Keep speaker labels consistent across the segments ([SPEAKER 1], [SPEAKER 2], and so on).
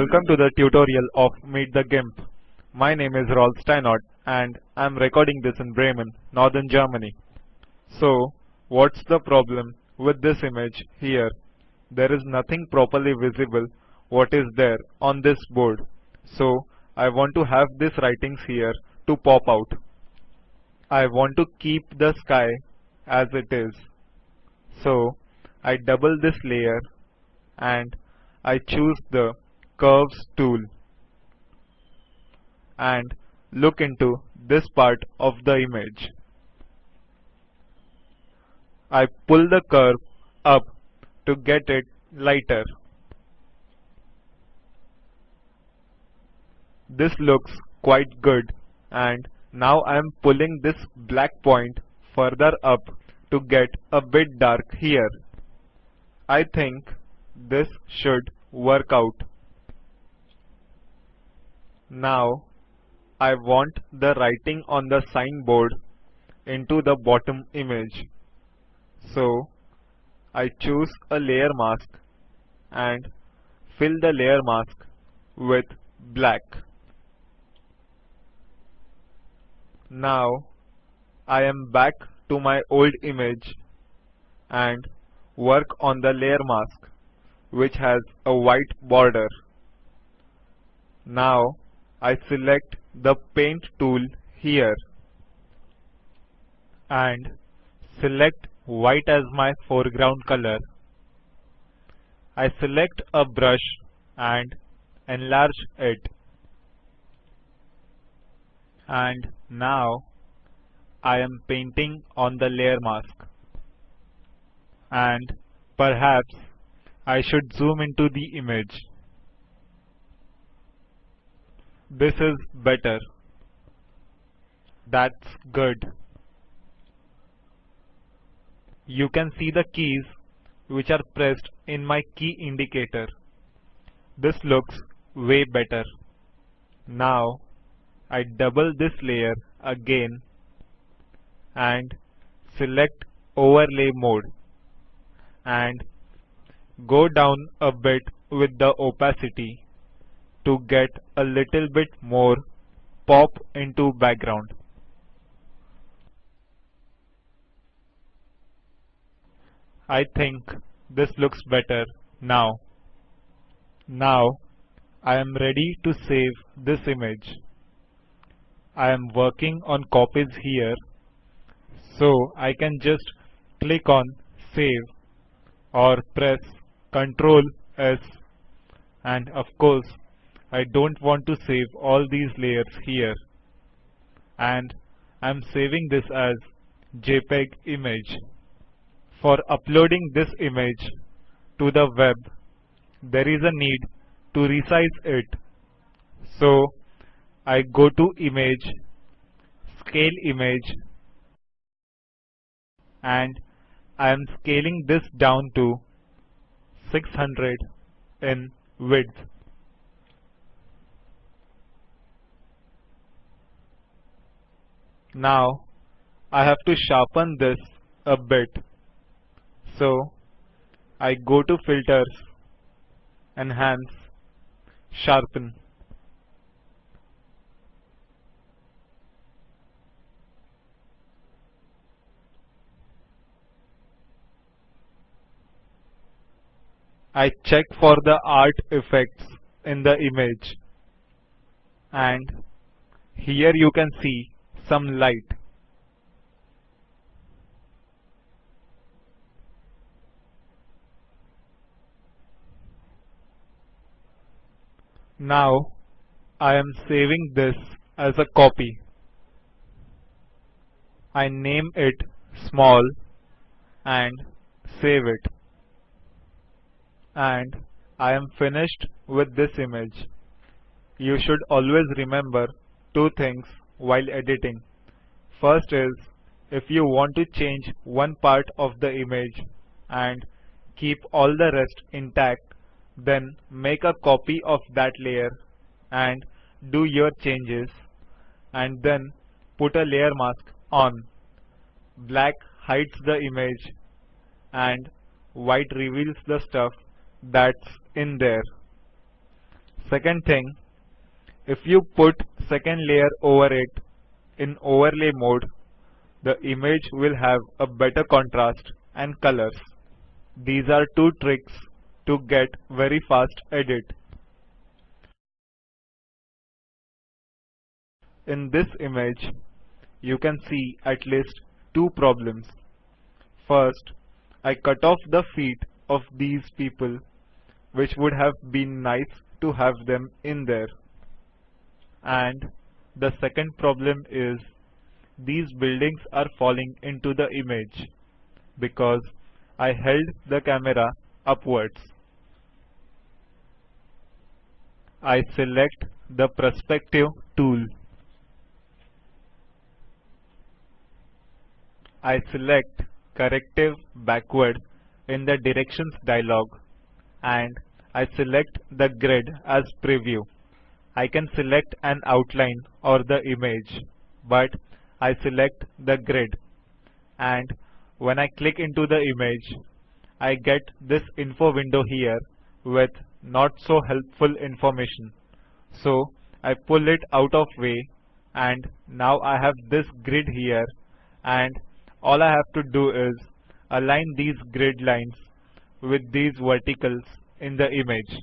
[SPEAKER 1] Welcome to the tutorial of Meet the GIMP. My name is Rolf Steinort and I'm recording this in Bremen, Northern Germany. So, what's the problem with this image here? There is nothing properly visible what is there on this board. So, I want to have this writings here to pop out. I want to keep the sky as it is. So, I double this layer and I choose the curves tool and look into this part of the image. I pull the curve up to get it lighter. This looks quite good and now I am pulling this black point further up to get a bit dark here. I think this should work out. Now I want the writing on the signboard into the bottom image. So I choose a layer mask and fill the layer mask with black. Now I am back to my old image and work on the layer mask which has a white border. Now I select the paint tool here and select white as my foreground color. I select a brush and enlarge it. And now I am painting on the layer mask. And perhaps I should zoom into the image. This is better. That's good. You can see the keys which are pressed in my key indicator. This looks way better. Now I double this layer again and select overlay mode and go down a bit with the opacity to get a little bit more pop into background. I think this looks better now. Now I am ready to save this image. I am working on copies here so I can just click on save or press Ctrl S and of course I don't want to save all these layers here and I'm saving this as JPEG image. For uploading this image to the web there is a need to resize it. So I go to image, scale image and I am scaling this down to 600 in width. Now I have to sharpen this a bit. So I go to filters, enhance, sharpen. I check for the art effects in the image and here you can see some light. Now I am saving this as a copy. I name it small and save it and I am finished with this image. You should always remember two things while editing. First is if you want to change one part of the image and keep all the rest intact then make a copy of that layer and do your changes and then put a layer mask on. Black hides the image and white reveals the stuff that's in there. Second thing, if you put second layer over it in overlay mode, the image will have a better contrast and colors. These are two tricks to get very fast edit. In this image, you can see at least two problems. First, I cut off the feet of these people, which would have been nice to have them in there. And the second problem is these buildings are falling into the image because I held the camera upwards. I select the perspective tool. I select corrective backward in the directions dialog and I select the grid as preview. I can select an outline or the image but I select the grid and when I click into the image I get this info window here with not so helpful information. So I pull it out of way and now I have this grid here and all I have to do is align these grid lines with these verticals in the image.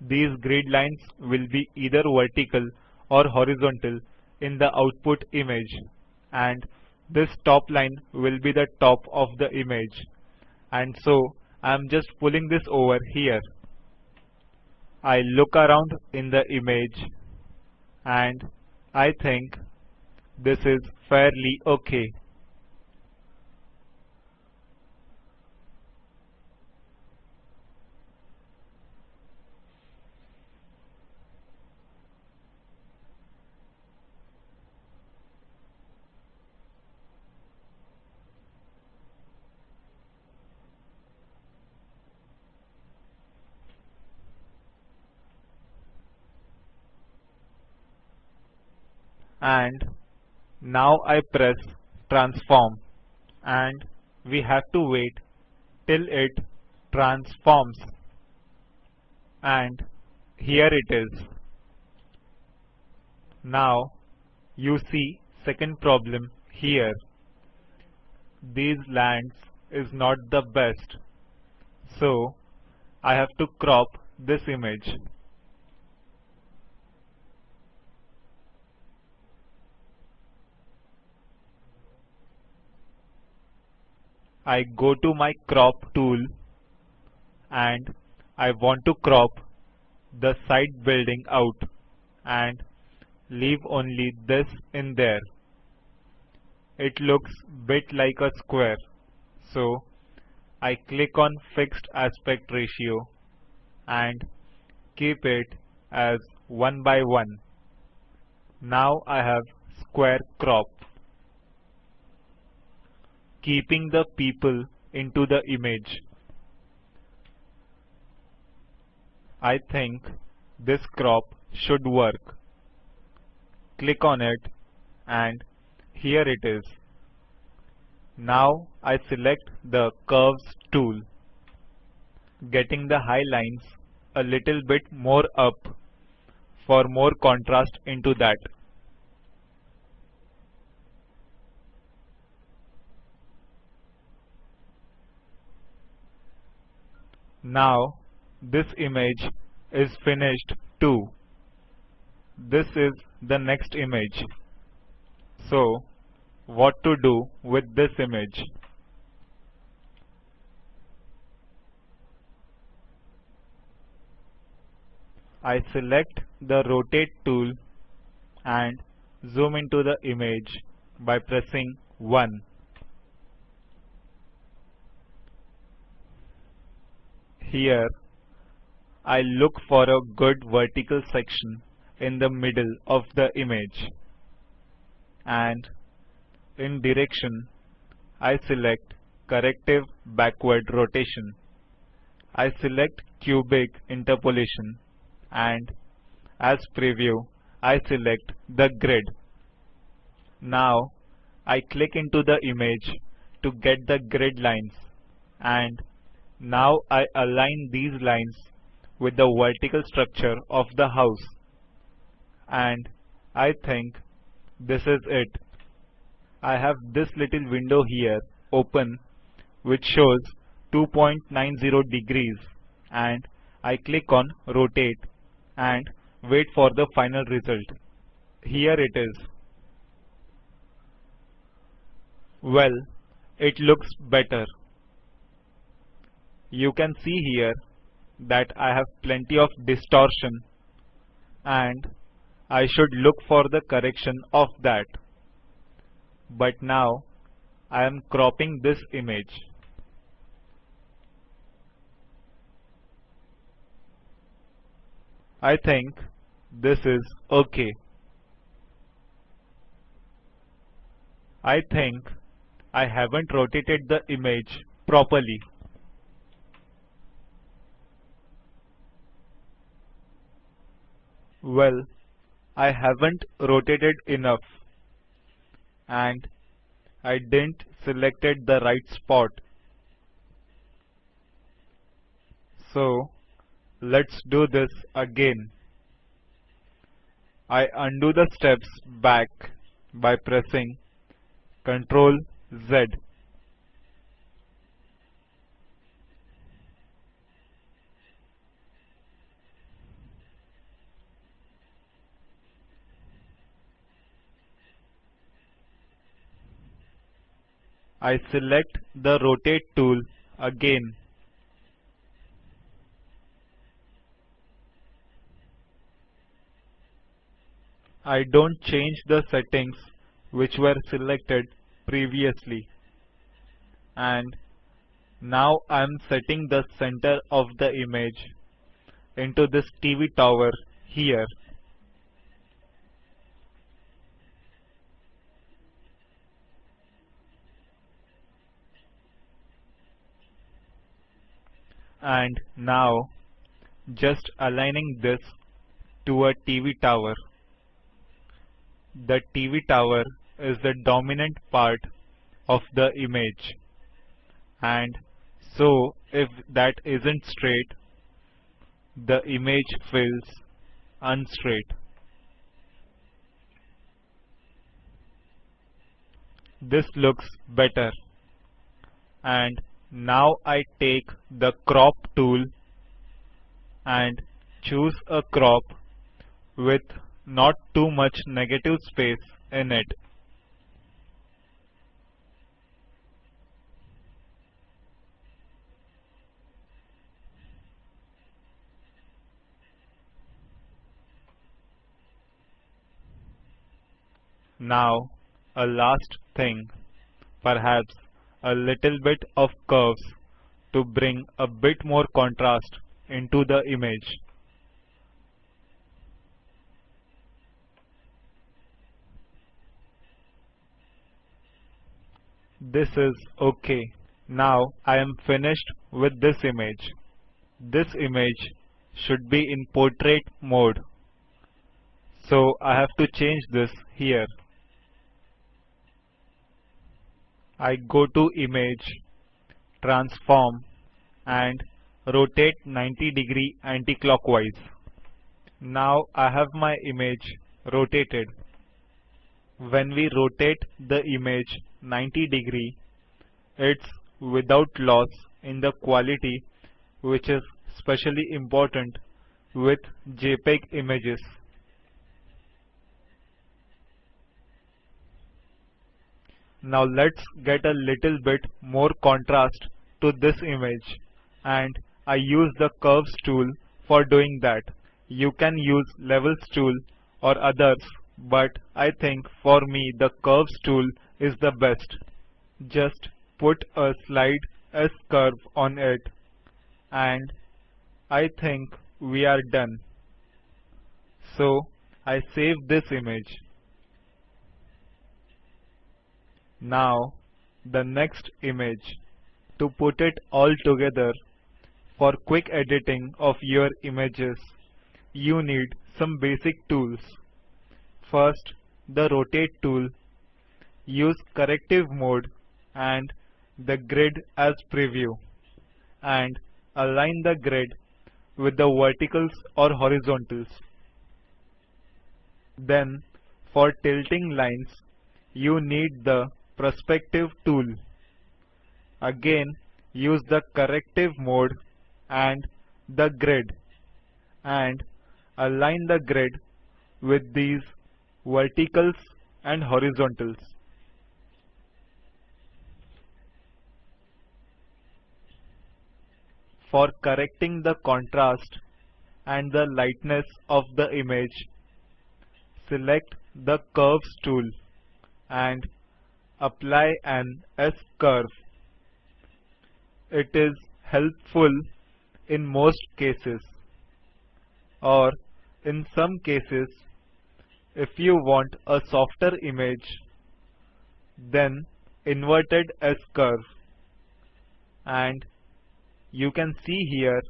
[SPEAKER 1] These grid lines will be either vertical or horizontal in the output image and this top line will be the top of the image and so I am just pulling this over here. I look around in the image and I think this is fairly okay. And now I press transform and we have to wait till it transforms and here it is. Now you see second problem here. These lands is not the best so I have to crop this image. I go to my crop tool and I want to crop the side building out and leave only this in there. It looks bit like a square so I click on fixed aspect ratio and keep it as 1 by 1. Now I have square crop keeping the people into the image. I think this crop should work. Click on it and here it is. Now I select the curves tool, getting the high lines a little bit more up for more contrast into that. Now this image is finished too. This is the next image. So what to do with this image? I select the rotate tool and zoom into the image by pressing 1. Here I look for a good vertical section in the middle of the image and in direction I select corrective backward rotation. I select cubic interpolation and as preview I select the grid. Now I click into the image to get the grid lines and now I align these lines with the vertical structure of the house. And I think this is it. I have this little window here open which shows 2.90 degrees and I click on rotate and wait for the final result. Here it is. Well, it looks better. You can see here that I have plenty of distortion and I should look for the correction of that. But now I am cropping this image. I think this is okay. I think I haven't rotated the image properly. Well, I haven't rotated enough and I didn't selected the right spot. So let's do this again. I undo the steps back by pressing Ctrl Z. I select the rotate tool again. I don't change the settings which were selected previously. And now I am setting the center of the image into this TV tower here. And now just aligning this to a TV tower. The TV tower is the dominant part of the image and so if that isn't straight the image feels unstraight. This looks better and now I take the crop tool and choose a crop with not too much negative space in it. Now a last thing, perhaps a little bit of curves to bring a bit more contrast into the image. This is okay. Now I am finished with this image. This image should be in portrait mode. So I have to change this here. I go to image, transform and rotate 90 degree anti-clockwise. Now I have my image rotated. When we rotate the image 90 degree, it's without loss in the quality which is specially important with JPEG images. Now let's get a little bit more contrast to this image and I use the curves tool for doing that. You can use levels tool or others but I think for me the curves tool is the best. Just put a slide S curve on it and I think we are done. So I save this image. Now the next image. To put it all together, for quick editing of your images, you need some basic tools. First, the rotate tool. Use corrective mode and the grid as preview and align the grid with the verticals or horizontals. Then for tilting lines, you need the perspective tool. Again, use the corrective mode and the grid and align the grid with these verticals and horizontals. For correcting the contrast and the lightness of the image, select the Curves tool and apply an S-curve. It is helpful in most cases. Or in some cases if you want a softer image then inverted S-curve and you can see here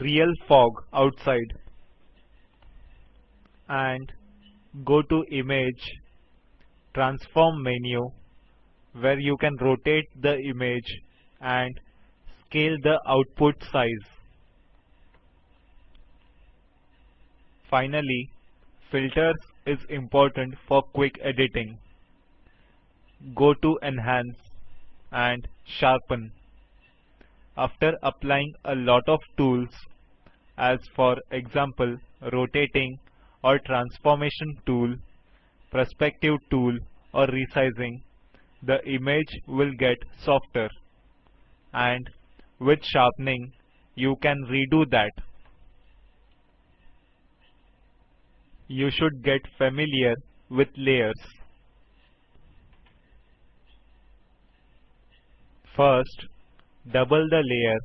[SPEAKER 1] real fog outside. And go to image transform menu where you can rotate the image and scale the output size. Finally, filters is important for quick editing. Go to enhance and sharpen. After applying a lot of tools as for example rotating or transformation tool, perspective tool or resizing, the image will get softer and with sharpening you can redo that. You should get familiar with layers. First, double the layer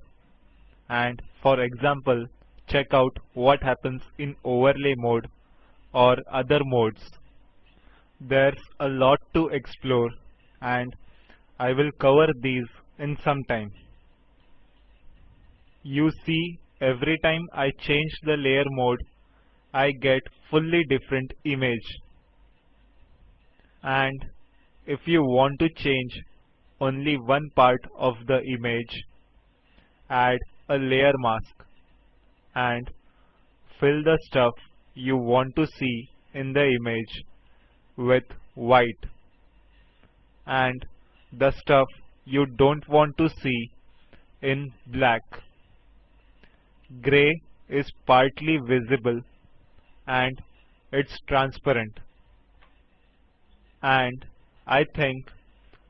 [SPEAKER 1] and for example check out what happens in overlay mode or other modes. There's a lot to explore and I will cover these in some time. You see every time I change the layer mode I get fully different image and if you want to change only one part of the image add a layer mask and fill the stuff you want to see in the image with white and the stuff you don't want to see in black. Gray is partly visible and it's transparent. And I think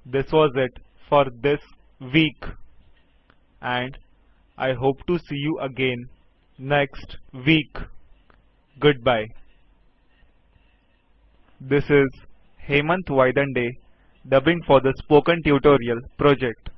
[SPEAKER 1] this was it for this week and I hope to see you again next week. Goodbye. This is Hemant Vaidande dubbing for the Spoken Tutorial project.